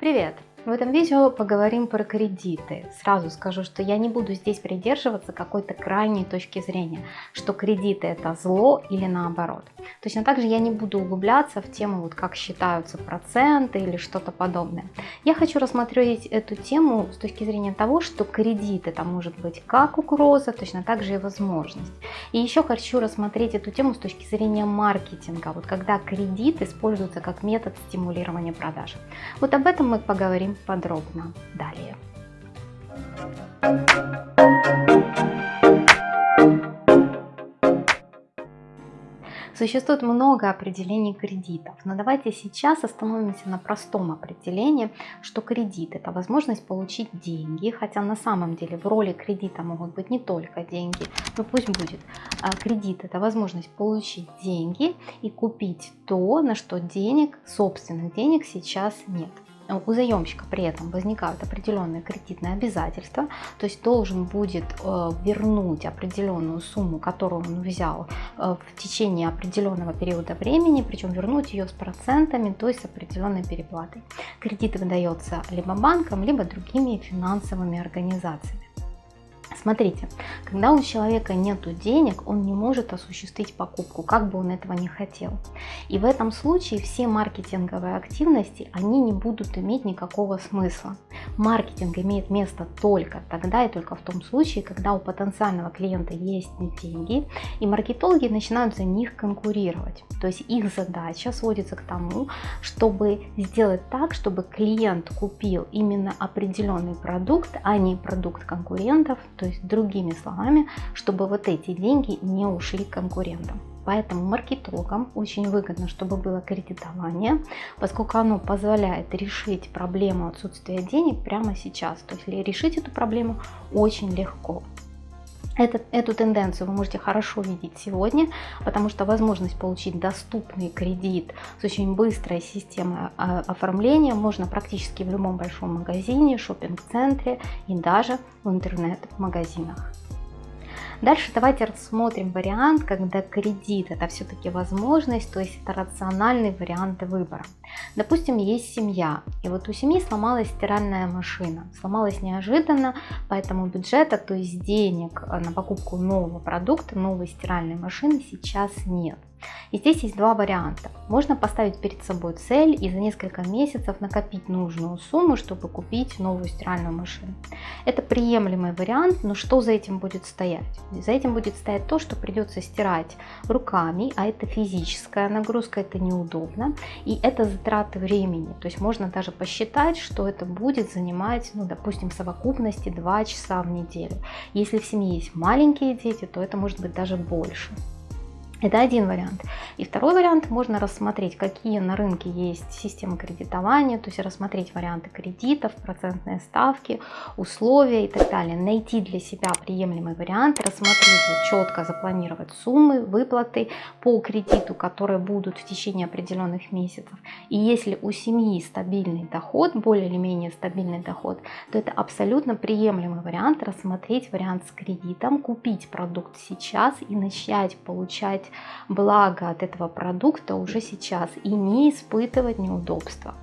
Привет! В этом видео поговорим про кредиты. Сразу скажу, что я не буду здесь придерживаться какой-то крайней точки зрения, что кредиты это зло или наоборот. Точно так же я не буду углубляться в тему, вот как считаются проценты или что-то подобное. Я хочу рассмотреть эту тему с точки зрения того, что кредит это может быть как угроза, точно так же и возможность. И еще хочу рассмотреть эту тему с точки зрения маркетинга, вот когда кредит используется как метод стимулирования продаж. Вот об этом мы поговорим поговорим подробно далее. Существует много определений кредитов, но давайте сейчас остановимся на простом определении, что кредит это возможность получить деньги, хотя на самом деле в роли кредита могут быть не только деньги, но пусть будет. А кредит это возможность получить деньги и купить то, на что денег, собственных денег сейчас нет у заемщика при этом возникают определенные кредитные обязательства, то есть должен будет э, вернуть определенную сумму, которую он взял э, в течение определенного периода времени, причем вернуть ее с процентами, то есть с определенной переплатой. Кредит выдается либо банком, либо другими финансовыми организациями. Смотрите, когда у человека нет денег, он не может осуществить покупку, как бы он этого не хотел. И в этом случае все маркетинговые активности, они не будут иметь никакого смысла. Маркетинг имеет место только тогда и только в том случае, когда у потенциального клиента есть деньги, и маркетологи начинают за них конкурировать. То есть их задача сводится к тому, чтобы сделать так, чтобы клиент купил именно определенный продукт, а не продукт конкурентов, то есть другими словами, чтобы вот эти деньги не ушли конкурентам. Поэтому маркетологам очень выгодно, чтобы было кредитование, поскольку оно позволяет решить проблему отсутствия денег прямо сейчас. То есть решить эту проблему очень легко. Этот, эту тенденцию вы можете хорошо видеть сегодня, потому что возможность получить доступный кредит с очень быстрой системой а, оформления можно практически в любом большом магазине, шопинг-центре и даже в интернет-магазинах. Дальше давайте рассмотрим вариант, когда кредит это все-таки возможность, то есть это рациональный вариант выбора. Допустим, есть семья, и вот у семьи сломалась стиральная машина. Сломалась неожиданно, поэтому бюджета, то есть денег на покупку нового продукта, новой стиральной машины сейчас нет. И здесь есть два варианта. Можно поставить перед собой цель и за несколько месяцев накопить нужную сумму, чтобы купить новую стиральную машину. Это приемлемый вариант, но что за этим будет стоять? За этим будет стоять то, что придется стирать руками, а это физическая нагрузка, это неудобно, и это затраты времени. То есть можно даже посчитать, что это будет занимать, ну, допустим, в совокупности 2 часа в неделю. Если в семье есть маленькие дети, то это может быть даже больше. Это один вариант. И второй вариант, можно рассмотреть, какие на рынке есть системы кредитования, то есть рассмотреть варианты кредитов, процентные ставки, условия и так далее. Найти для себя приемлемый вариант, рассмотреть, четко запланировать суммы, выплаты по кредиту, которые будут в течение определенных месяцев. И если у семьи стабильный доход, более или менее стабильный доход, то это абсолютно приемлемый вариант рассмотреть вариант с кредитом, купить продукт сейчас и начать получать благо от этого продукта уже сейчас и не испытывать неудобства.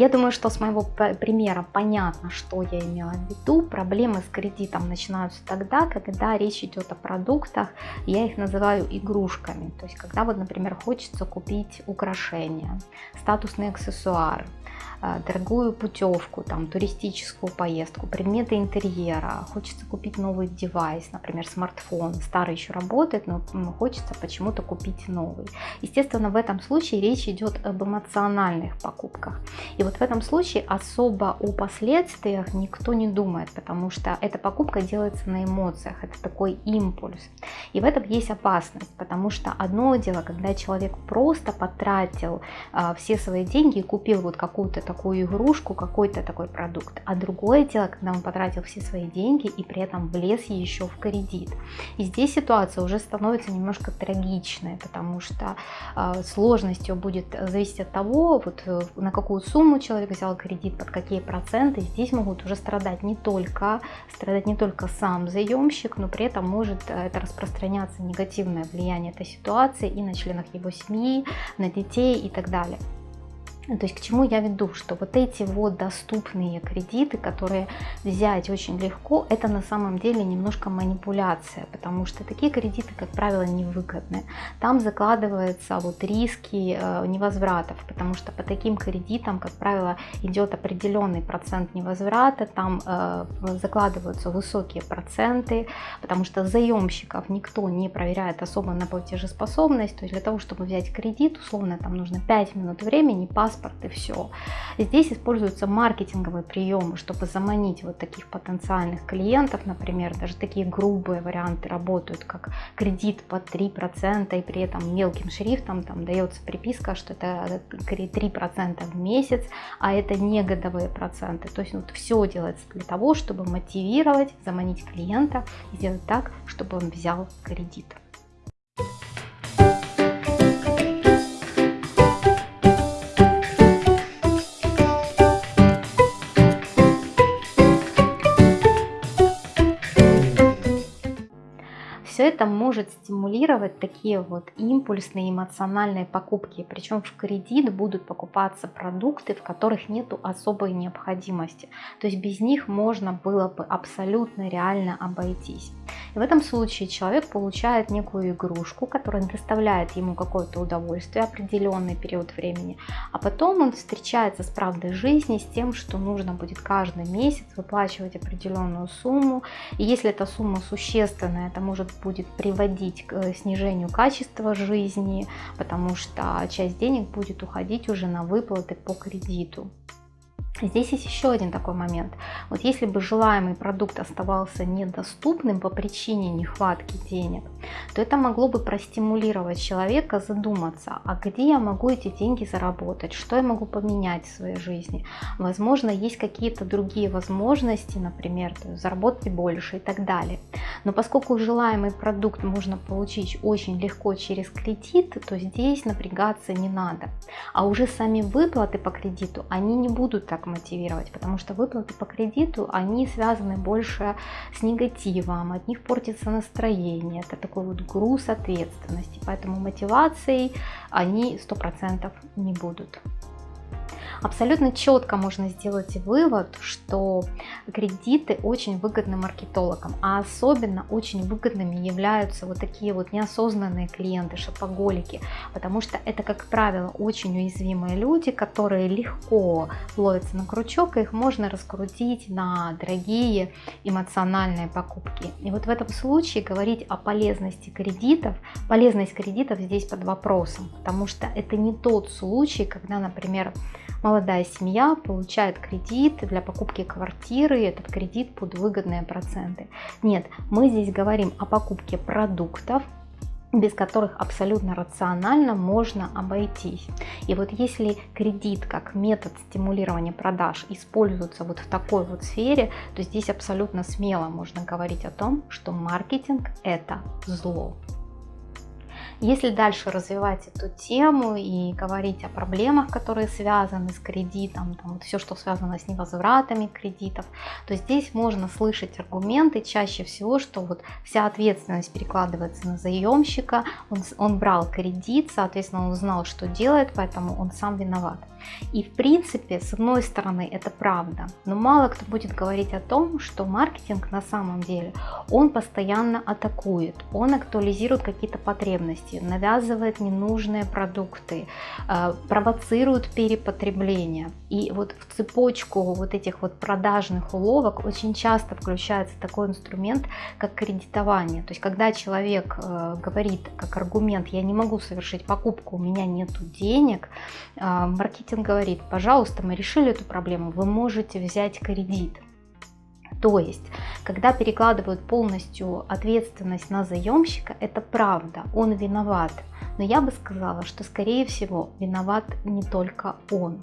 Я думаю, что с моего примера понятно, что я имела в виду. Проблемы с кредитом начинаются тогда, когда речь идет о продуктах, я их называю игрушками. То есть, когда вот, например, хочется купить украшения, статусный аксессуар, а, дорогую путевку, там, туристическую поездку, предметы интерьера, хочется купить новый девайс, например, смартфон, старый еще работает, но хочется почему-то купить новый. Естественно, в этом случае речь идет об эмоциональных покупках. И вот в этом случае особо о последствиях никто не думает, потому что эта покупка делается на эмоциях, это такой импульс. И в этом есть опасность, потому что одно дело, когда человек просто потратил э, все свои деньги и купил вот какую-то такую игрушку, какой-то такой продукт. А другое дело, когда он потратил все свои деньги и при этом влез еще в кредит. И здесь ситуация уже становится немножко трагичной, потому что э, сложностью будет зависеть от того, вот, э, на какую сумму человек взял кредит, под какие проценты. Здесь могут уже страдать не только, страдать не только сам заемщик, но при этом может э, это распространяться негативное влияние этой ситуации и на членах его семьи, на детей и так далее. То есть к чему я веду, что вот эти вот доступные кредиты, которые взять очень легко, это на самом деле немножко манипуляция, потому что такие кредиты, как правило, невыгодны. Там закладываются вот риски э, невозвратов, потому что по таким кредитам, как правило, идет определенный процент невозврата, там э, закладываются высокие проценты, потому что заемщиков никто не проверяет особо на платежеспособность, то есть для того, чтобы взять кредит, условно там нужно 5 минут времени, паспорт, паспорт и все. Здесь используются маркетинговые приемы, чтобы заманить вот таких потенциальных клиентов, например, даже такие грубые варианты работают, как кредит под 3% и при этом мелким шрифтом там дается приписка, что это 3% в месяц, а это не годовые проценты. То есть вот все делается для того, чтобы мотивировать, заманить клиента и сделать так, чтобы он взял кредит. Это может стимулировать такие вот импульсные эмоциональные покупки. Причем в кредит будут покупаться продукты, в которых нету особой необходимости. То есть без них можно было бы абсолютно реально обойтись. И в этом случае человек получает некую игрушку, которая доставляет ему какое-то удовольствие определенный период времени, а потом он встречается с правдой жизни, с тем, что нужно будет каждый месяц выплачивать определенную сумму, и если эта сумма существенная, это может будет приводить к э, снижению качества жизни, потому что часть денег будет уходить уже на выплаты по кредиту. Здесь есть еще один такой момент. Вот если бы желаемый продукт оставался недоступным по причине нехватки денег, то это могло бы простимулировать человека задуматься, а где я могу эти деньги заработать, что я могу поменять в своей жизни. Возможно, есть какие-то другие возможности, например, заработать больше и так далее. Но поскольку желаемый продукт можно получить очень легко через кредит, то здесь напрягаться не надо. А уже сами выплаты по кредиту, они не будут так мотивировать, потому что выплаты по кредиту, они связаны больше с негативом, от них портится настроение, это такой вот груз ответственности, поэтому мотивацией они 100% не будут абсолютно четко можно сделать вывод, что кредиты очень выгодны маркетологам, а особенно очень выгодными являются вот такие вот неосознанные клиенты, шопоголики, потому что это, как правило, очень уязвимые люди, которые легко ловятся на крючок, и их можно раскрутить на дорогие эмоциональные покупки. И вот в этом случае говорить о полезности кредитов, полезность кредитов здесь под вопросом, потому что это не тот случай, когда, например, молодая семья получает кредит для покупки квартиры, этот кредит под выгодные проценты. Нет, мы здесь говорим о покупке продуктов, без которых абсолютно рационально можно обойтись. И вот если кредит как метод стимулирования продаж используется вот в такой вот сфере, то здесь абсолютно смело можно говорить о том, что маркетинг это зло. Если дальше развивать эту тему и говорить о проблемах, которые связаны с кредитом, там, вот все, что связано с невозвратами кредитов, то здесь можно слышать аргументы. Чаще всего, что вот вся ответственность перекладывается на заемщика, он, он брал кредит, соответственно, он знал, что делает, поэтому он сам виноват. И в принципе, с одной стороны, это правда, но мало кто будет говорить о том, что маркетинг на самом деле, он постоянно атакует, он актуализирует какие-то потребности, навязывает ненужные продукты, э, провоцирует перепотребление. И вот в цепочку вот этих вот продажных уловок очень часто включается такой инструмент, как кредитование. То есть, когда человек э, говорит как аргумент, я не могу совершить покупку, у меня нет денег, э, маркетинг говорит, пожалуйста, мы решили эту проблему, вы можете взять кредит. То есть, когда перекладывают полностью ответственность на заемщика, это правда, он виноват. Но я бы сказала, что скорее всего виноват не только он.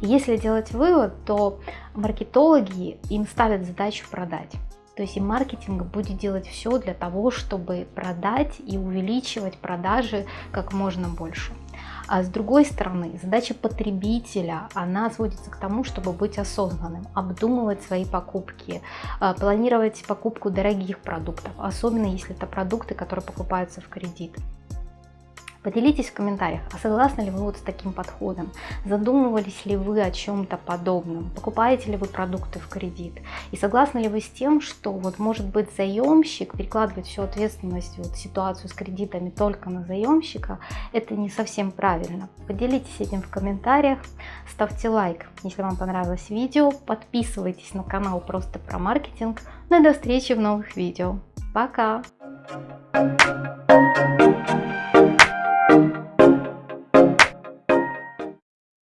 если делать вывод, то маркетологи им ставят задачу продать. То есть и маркетинг будет делать все для того, чтобы продать и увеличивать продажи как можно больше. А с другой стороны, задача потребителя, она сводится к тому, чтобы быть осознанным, обдумывать свои покупки, а, планировать покупку дорогих продуктов, особенно если это продукты, которые покупаются в кредит. Поделитесь в комментариях, а согласны ли вы вот с таким подходом? Задумывались ли вы о чем-то подобном? Покупаете ли вы продукты в кредит? И согласны ли вы с тем, что вот может быть заемщик перекладывает всю ответственность, вот ситуацию с кредитами только на заемщика? Это не совсем правильно. Поделитесь этим в комментариях, ставьте лайк, если вам понравилось видео, подписывайтесь на канал просто про маркетинг. Ну и до встречи в новых видео. Пока!